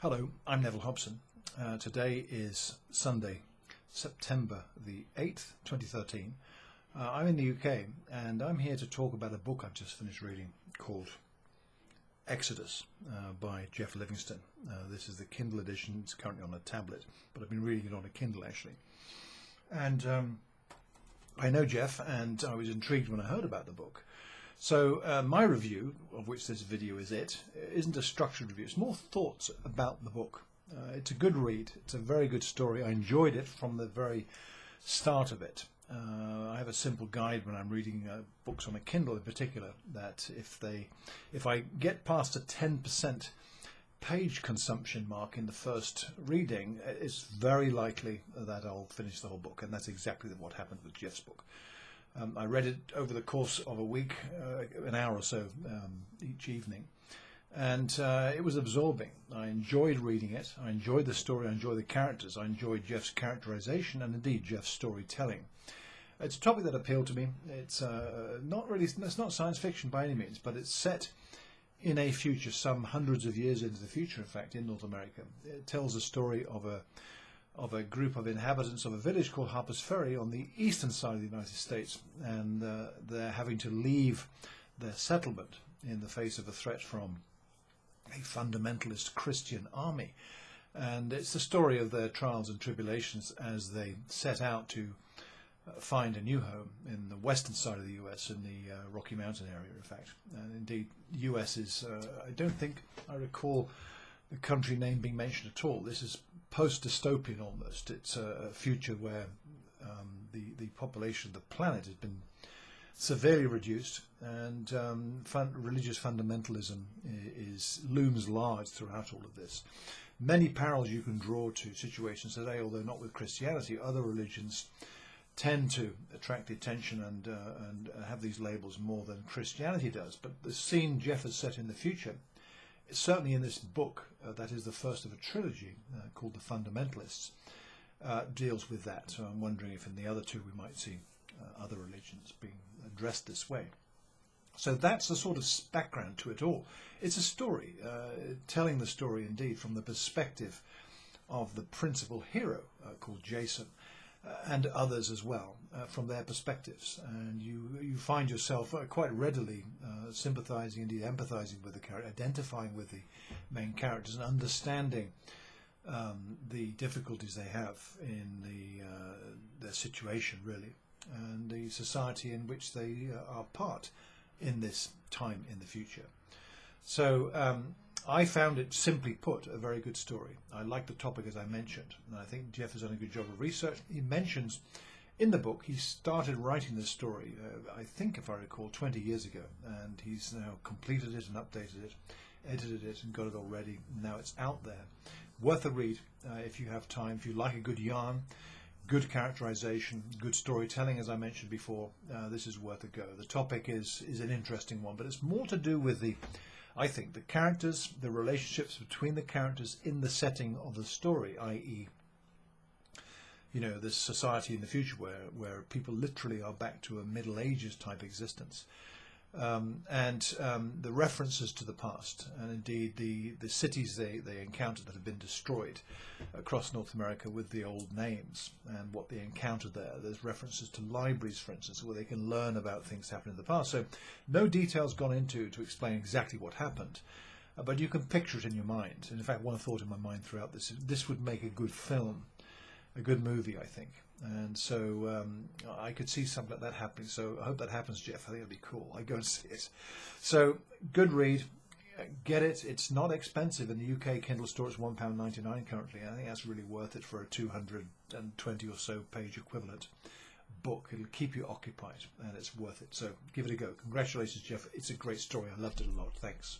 Hello, I'm Neville Hobson. Uh, today is Sunday, September the 8th, 2013. Uh, I'm in the UK and I'm here to talk about a book I've just finished reading called Exodus uh, by Jeff Livingston. Uh, this is the Kindle edition, it's currently on a tablet, but I've been reading it on a Kindle actually. And um, I know Jeff and I was intrigued when I heard about the book. So uh, my review, of which this video is it, isn't a structured review. It's more thoughts about the book. Uh, it's a good read. It's a very good story. I enjoyed it from the very start of it. Uh, I have a simple guide when I'm reading uh, books on a Kindle in particular that if they, if I get past a 10% page consumption mark in the first reading, it's very likely that I'll finish the whole book, and that's exactly what happened with Jeff's book. Um, I read it over the course of a week, uh, an hour or so um, each evening, and uh, it was absorbing. I enjoyed reading it. I enjoyed the story. I enjoyed the characters. I enjoyed Jeff's characterization and indeed Jeff's storytelling. It's a topic that appealed to me. It's uh, not really, it's not science fiction by any means, but it's set in a future, some hundreds of years into the future, in fact, in North America. It tells the story of a of a group of inhabitants of a village called Harper's Ferry on the eastern side of the United States, and uh, they're having to leave their settlement in the face of a threat from a fundamentalist Christian army. And it's the story of their trials and tribulations as they set out to uh, find a new home in the western side of the US, in the uh, Rocky Mountain area, in fact. And indeed, US is, uh, I don't think I recall the country name being mentioned at all. This is post-dystopian almost. It's a, future where um, the, the population of the planet has been severely reduced and um, fun religious fundamentalism is, looms large throughout all of this. Many parallels you can draw to situations today, although not with Christianity, other religions tend to attract attention and, uh, and have these labels more than Christianity does. But the scene Jeff has set in the future certainly in this book, uh, that is the first of a trilogy uh, called The Fundamentalists, uh, deals with that. So I'm wondering if in the other two we might see uh, other religions being addressed this way. So that's the sort of background to it all. It's a story, uh, telling the story indeed from the perspective of the principal hero called Jason, and others as well uh, from their perspectives. And you, you find yourself quite readily sympathizing, indeed empathizing with the character, identifying with the main characters and understanding um, the difficulties they have in the, their situation, really, and the society in which they are part in this time in the future. So um, I found it, simply put, a very good story. I like the topic as I mentioned, and I think Jeff has done a good job of research. He mentions in the book he started writing this story, uh, I think, if I recall, 20 years ago, and he's now completed it and updated it, edited it, and got it all ready. Now it's out there. Worth a read uh, if you have time, if you like a good yarn good characterization, good storytelling, as I mentioned before, uh, this is worth a go. The topic is is an interesting one, but it's more to do with the I think the characters, the relationships between the characters in the setting of the story, i.e., you know, this society in the future where, where people literally are back to a Middle Ages type existence um, and um, the references to the past, and indeed the, the cities they, they encounter that have been destroyed across North America with the old names and what they encountered there. There's references to libraries, for instance, where they can learn about things happening in the past. So no details gone into to explain exactly what happened. Uh, but you can picture it in your mind. And in fact, one thought in my mind throughout this this would make a good film, a good movie, I think. And so um, I could see something like that happening. So I hope that happens, Jeff. I think it'll be cool. I go and see it. So good read. Get it. It's not expensive in the UK Kindle store. It's one pound ninety nine currently. I think that's really worth it for a two hundred and twenty or so page equivalent book. It'll keep you occupied, and it's worth it. So give it a go. Congratulations, Jeff. It's a great story. I loved it a lot. Thanks.